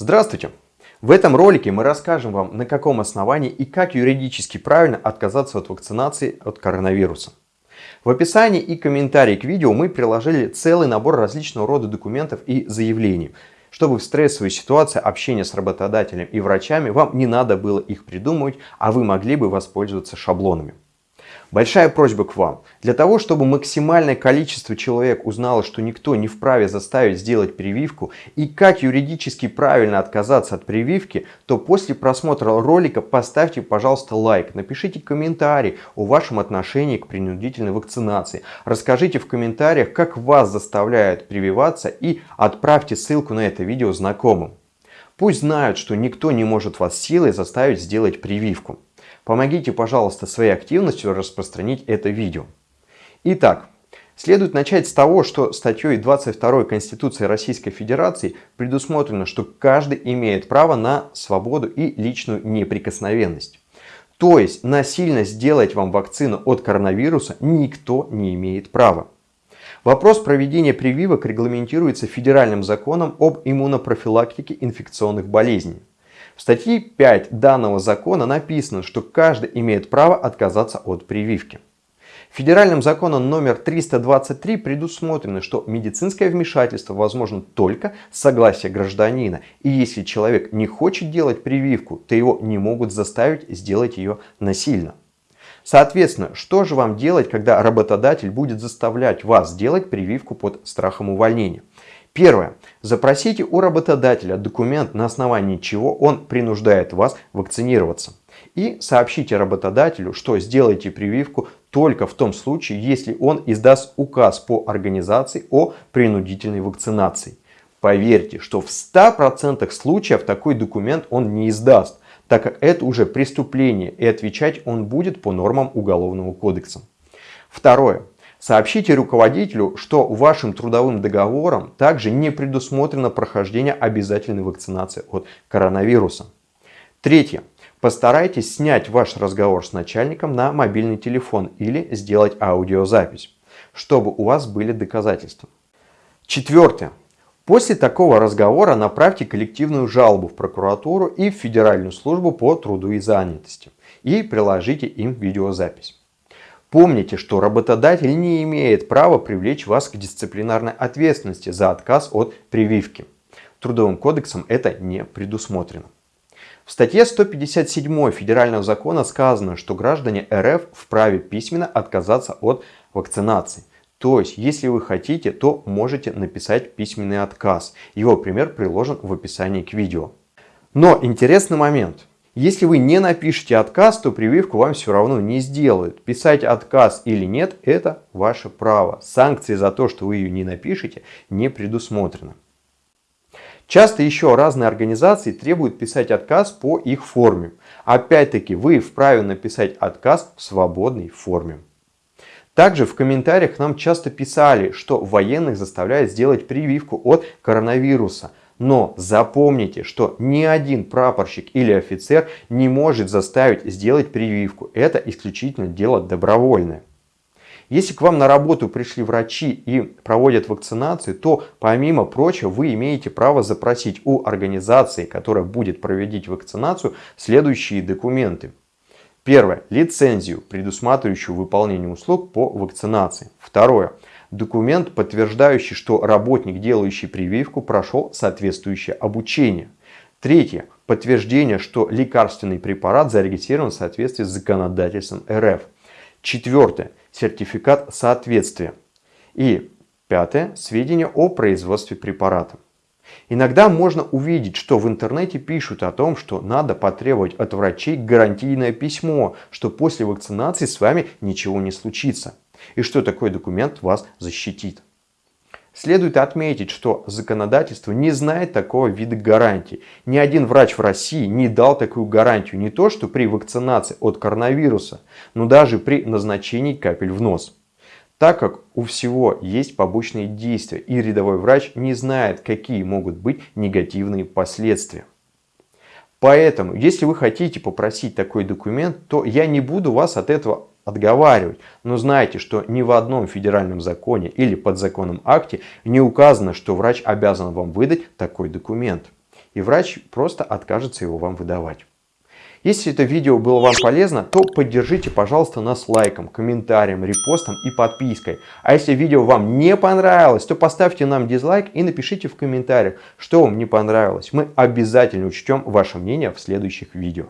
Здравствуйте! В этом ролике мы расскажем вам, на каком основании и как юридически правильно отказаться от вакцинации от коронавируса. В описании и комментарии к видео мы приложили целый набор различного рода документов и заявлений, чтобы в стрессовой ситуации общения с работодателем и врачами вам не надо было их придумывать, а вы могли бы воспользоваться шаблонами. Большая просьба к вам. Для того, чтобы максимальное количество человек узнало, что никто не вправе заставить сделать прививку и как юридически правильно отказаться от прививки, то после просмотра ролика поставьте, пожалуйста, лайк, напишите комментарий о вашем отношении к принудительной вакцинации. Расскажите в комментариях, как вас заставляют прививаться и отправьте ссылку на это видео знакомым. Пусть знают, что никто не может вас силой заставить сделать прививку. Помогите, пожалуйста, своей активностью распространить это видео. Итак, следует начать с того, что статьей 22 Конституции Российской Федерации предусмотрено, что каждый имеет право на свободу и личную неприкосновенность. То есть насильно сделать вам вакцину от коронавируса никто не имеет права. Вопрос проведения прививок регламентируется федеральным законом об иммунопрофилактике инфекционных болезней. В статье 5 данного закона написано, что каждый имеет право отказаться от прививки. Федеральным законом номер 323 предусмотрено, что медицинское вмешательство возможно только с согласия гражданина. И если человек не хочет делать прививку, то его не могут заставить сделать ее насильно. Соответственно, что же вам делать, когда работодатель будет заставлять вас делать прививку под страхом увольнения? Первое. Запросите у работодателя документ, на основании чего он принуждает вас вакцинироваться. И сообщите работодателю, что сделаете прививку только в том случае, если он издаст указ по организации о принудительной вакцинации. Поверьте, что в 100% случаев такой документ он не издаст, так как это уже преступление и отвечать он будет по нормам Уголовного кодекса. Второе. Сообщите руководителю, что вашим трудовым договором также не предусмотрено прохождение обязательной вакцинации от коронавируса. Третье. Постарайтесь снять ваш разговор с начальником на мобильный телефон или сделать аудиозапись, чтобы у вас были доказательства. Четвертое. После такого разговора направьте коллективную жалобу в прокуратуру и в Федеральную службу по труду и занятости и приложите им видеозапись. Помните, что работодатель не имеет права привлечь вас к дисциплинарной ответственности за отказ от прививки. Трудовым кодексом это не предусмотрено. В статье 157 Федерального закона сказано, что граждане РФ вправе письменно отказаться от вакцинации. То есть, если вы хотите, то можете написать письменный отказ. Его пример приложен в описании к видео. Но интересный момент. Если вы не напишете отказ, то прививку вам все равно не сделают. Писать отказ или нет, это ваше право. Санкции за то, что вы ее не напишете, не предусмотрено. Часто еще разные организации требуют писать отказ по их форме. Опять-таки, вы вправе написать отказ в свободной форме. Также в комментариях нам часто писали, что военных заставляют сделать прививку от коронавируса. Но запомните, что ни один прапорщик или офицер не может заставить сделать прививку. Это исключительно дело добровольное. Если к вам на работу пришли врачи и проводят вакцинацию, то помимо прочего вы имеете право запросить у организации, которая будет проводить вакцинацию, следующие документы. Первое. Лицензию, предусматривающую выполнение услуг по вакцинации. Второе документ, подтверждающий, что работник, делающий прививку, прошел соответствующее обучение. Третье. Подтверждение, что лекарственный препарат зарегистрирован в соответствии с законодательством РФ. Четвертое. Сертификат соответствия. И пятое. Сведения о производстве препарата. Иногда можно увидеть, что в интернете пишут о том, что надо потребовать от врачей гарантийное письмо, что после вакцинации с вами ничего не случится и что такой документ вас защитит. Следует отметить, что законодательство не знает такого вида гарантий. Ни один врач в России не дал такую гарантию не то, что при вакцинации от коронавируса, но даже при назначении капель в нос. Так как у всего есть побочные действия и рядовой врач не знает, какие могут быть негативные последствия. Поэтому, если вы хотите попросить такой документ, то я не буду вас от этого отговаривать. Но знайте, что ни в одном федеральном законе или подзаконном акте не указано, что врач обязан вам выдать такой документ. и врач просто откажется его вам выдавать. Если это видео было вам полезно, то поддержите, пожалуйста, нас лайком, комментарием, репостом и подпиской. А если видео вам не понравилось, то поставьте нам дизлайк и напишите в комментариях, что вам не понравилось. Мы обязательно учтем ваше мнение в следующих видео.